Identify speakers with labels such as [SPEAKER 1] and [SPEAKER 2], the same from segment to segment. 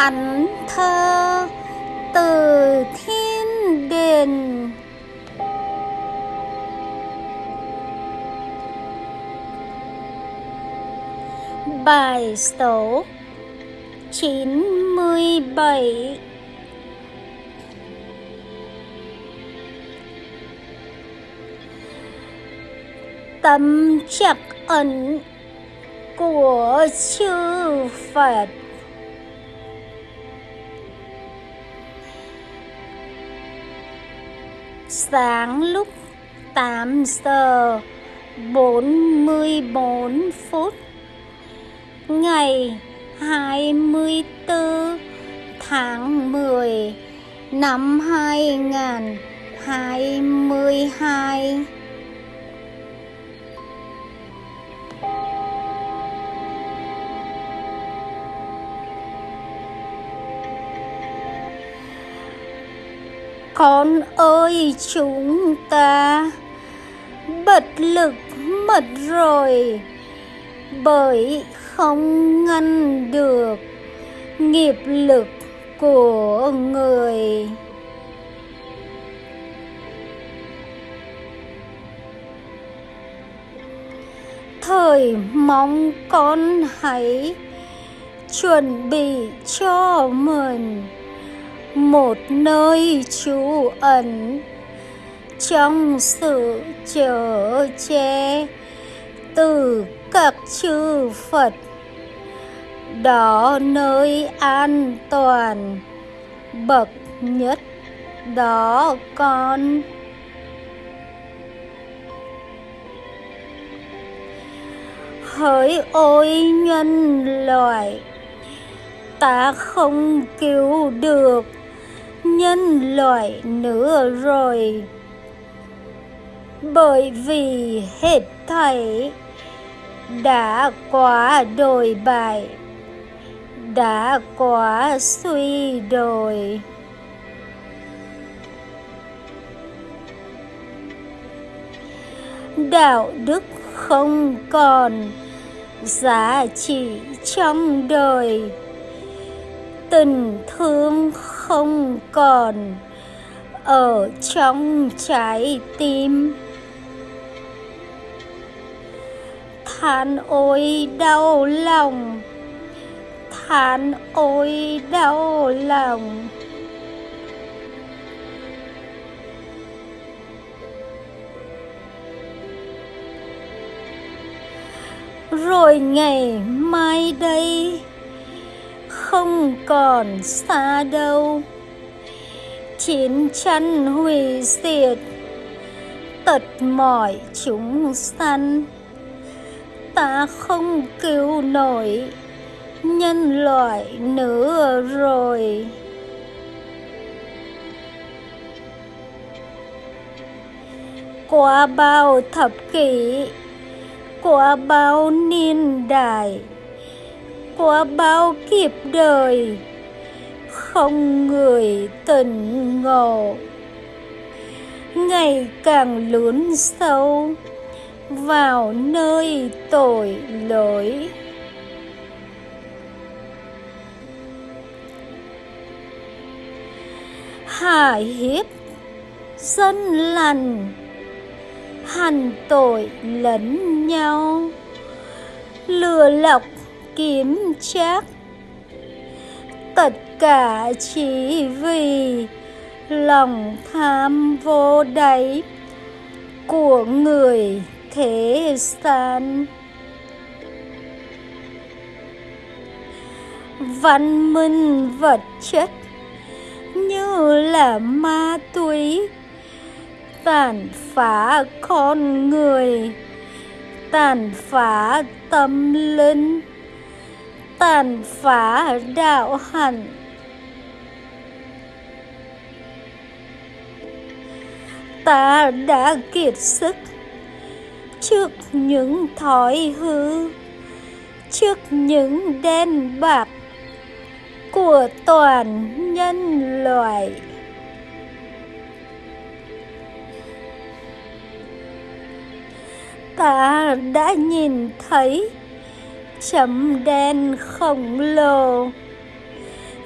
[SPEAKER 1] thánh thơ từ thiên đình bài số chín mươi bảy. Tâm chắc ẩn của chư Phật. Sáng lúc 8 giờ 44 phút ngày 24 tháng 10 năm 2022 Con ơi, chúng ta. Bật lực mất rồi. Bởi không ngăn được nghiệp lực của người. Thời mong con hãy chuẩn bị cho mình một nơi trú ẩn. Trong sự chở che, từ các chư Phật, đó nơi an toàn, bậc nhất đó con. Hỡi ôi nhân loại, ta không cứu được nhân loại nữa rồi. Bởi vì hết thảy đã quá đồi bại, đã quá suy đồi. Đạo đức không còn giá trị trong đời. Tình thương không không còn ở trong trái tim. Than ôi đau lòng, than ôi đau lòng. Rồi ngày mai đây không còn xa đâu. Chiến tranh hủy diệt, tật mỏi chúng sanh ta không cứu nổi nhân loại nữa rồi. Qua bao thập kỷ, qua bao niên đại qua bao kiếp đời, không người tình ngộ. Ngày càng lún sâu, vào nơi tội lỗi. Hà hiếp dân lành, hành tội lẫn nhau. Lừa lọc kiếm chắc. Tất cả chỉ vì lòng tham vô đáy của người thế gian. Văn minh vật chất như là ma túy tàn phá con người, tàn phá tâm linh tàn phá đạo hạnh ta đã kiệt sức trước những thói hư, trước những đen bạc của toàn nhân loại. Ta đã nhìn thấy chấm đen khổng lồ,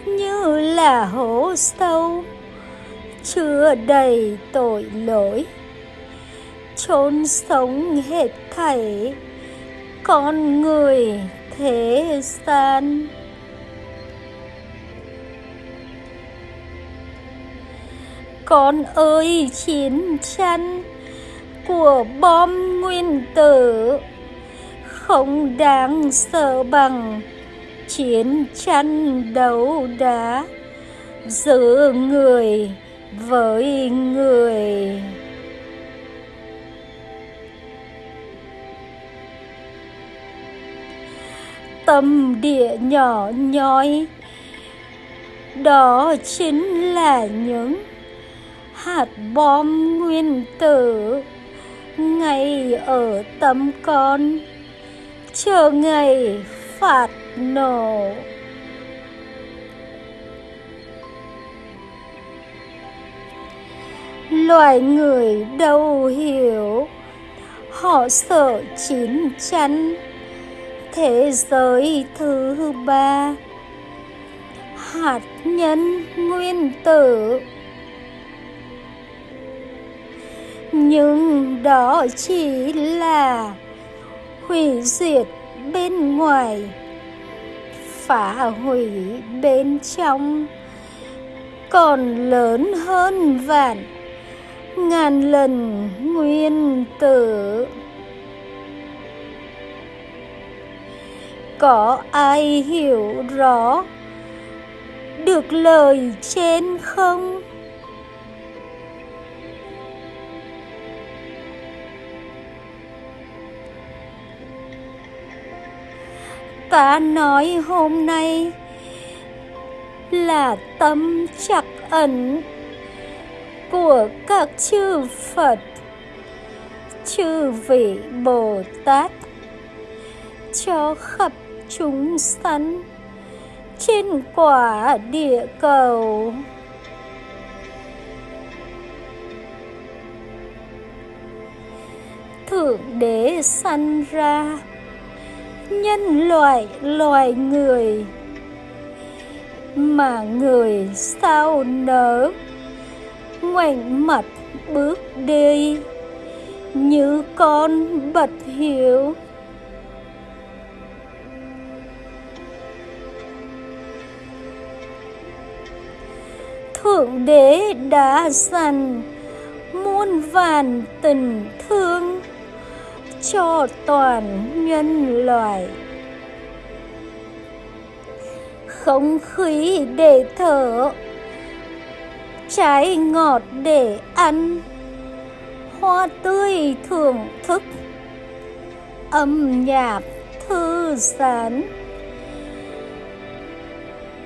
[SPEAKER 1] như là hố sâu, chứa đầy tội lỗi. Chôn sống hết thảy con người thế gian. Con ơi, chiến tranh của bom nguyên tử không đáng sợ bằng chiến tranh đấu đá giữa người với người. Tâm địa nhỏ nhói đó chính là những hạt bom nguyên tử. Ngay ở tâm con chờ ngày phạt nổ loài người đâu hiểu, họ sợ chín chắn thế giới thứ ba, hạt nhân nguyên tử. Nhưng đó chỉ là hủy diệt bên ngoài, phá hủy bên trong, còn lớn hơn vạn, ngàn lần nguyên tử. Có ai hiểu rõ được lời trên không? Ta nói hôm nay là tâm chắc ẩn của các chư Phật, chư vị Bồ Tát cho khắp chúng sanh trên quả địa cầu. Thượng Đế sanh ra nhân loại, loài người mà người sao nở. Ngoảnh mặt bước đi như con bật hiểu thượng đế đã dành muôn vàn tình thương cho toàn nhân loại. Không khí để thở, trái ngọt để ăn, hoa tươi thưởng thức, âm nhạc thư giãn.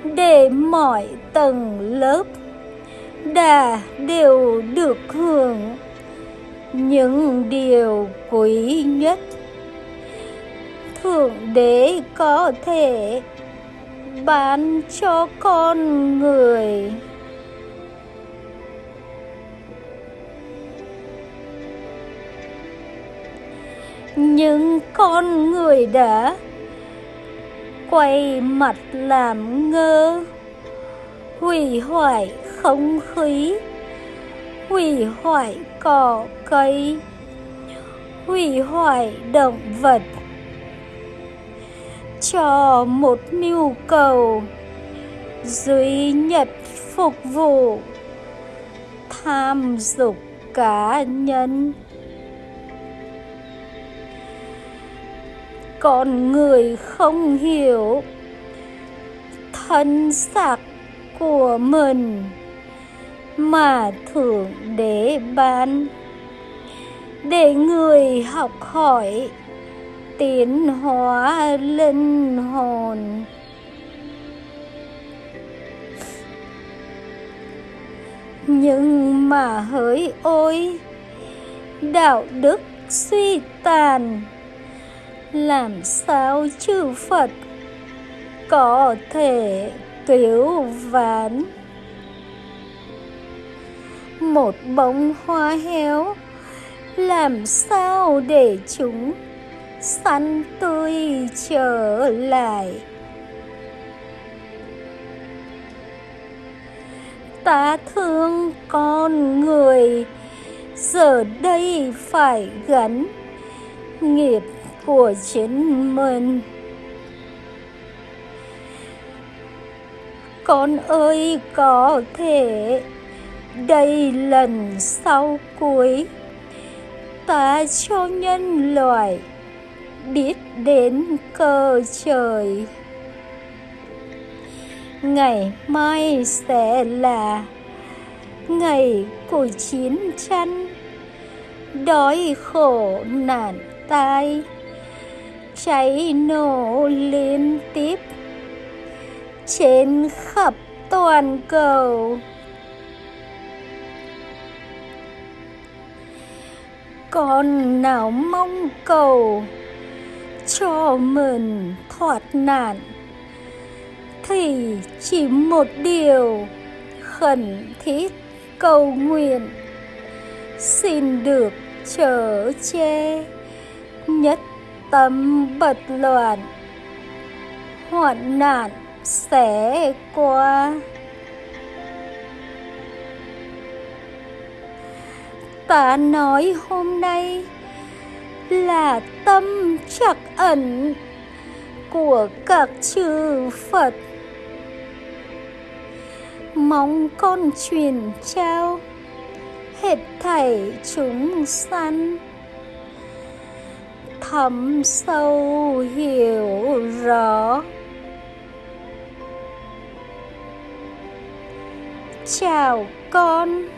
[SPEAKER 1] Để mọi tầng lớp đã đều được hưởng những điều quý nhất thượng đế có thể bán cho con người. Nhưng con người đã quay mặt làm ngơ, hủy hoại không khí hủy hoại cỏ cây hủy hoại động vật cho một nhu cầu duy nhất phục vụ tham dục cá nhân. Con người không hiểu thân xác của mình mà thượng đế ban. Để người học hỏi tiến hóa linh hồn. Nhưng mà hỡi ôi, đạo đức suy tàn. Làm sao chư phật có thể cứu vãn một bông hoa héo. Làm sao để chúng xanh tươi trở lại? Ta thương con người, giờ đây phải gắn nghiệp của chính mình. Con ơi, có thể đây lần sau cuối, ta cho nhân loại biết đến cơ trời. Ngày mai sẽ là ngày của chiến tranh. Đói khổ nạn tai, cháy nổ liên tiếp. Trên khắp toàn cầu con nào mong cầu cho mình thoát nạn, thì chỉ một điều khẩn thiết cầu nguyện. Xin được trở che nhất tâm bật loạn, hoạn nạn sẽ qua. Ta nói hôm nay là tâm trắc ẩn của các chư Phật. Mong con truyền trao hết thảy chúng sanh. Thấm sâu hiểu rõ. Chào con.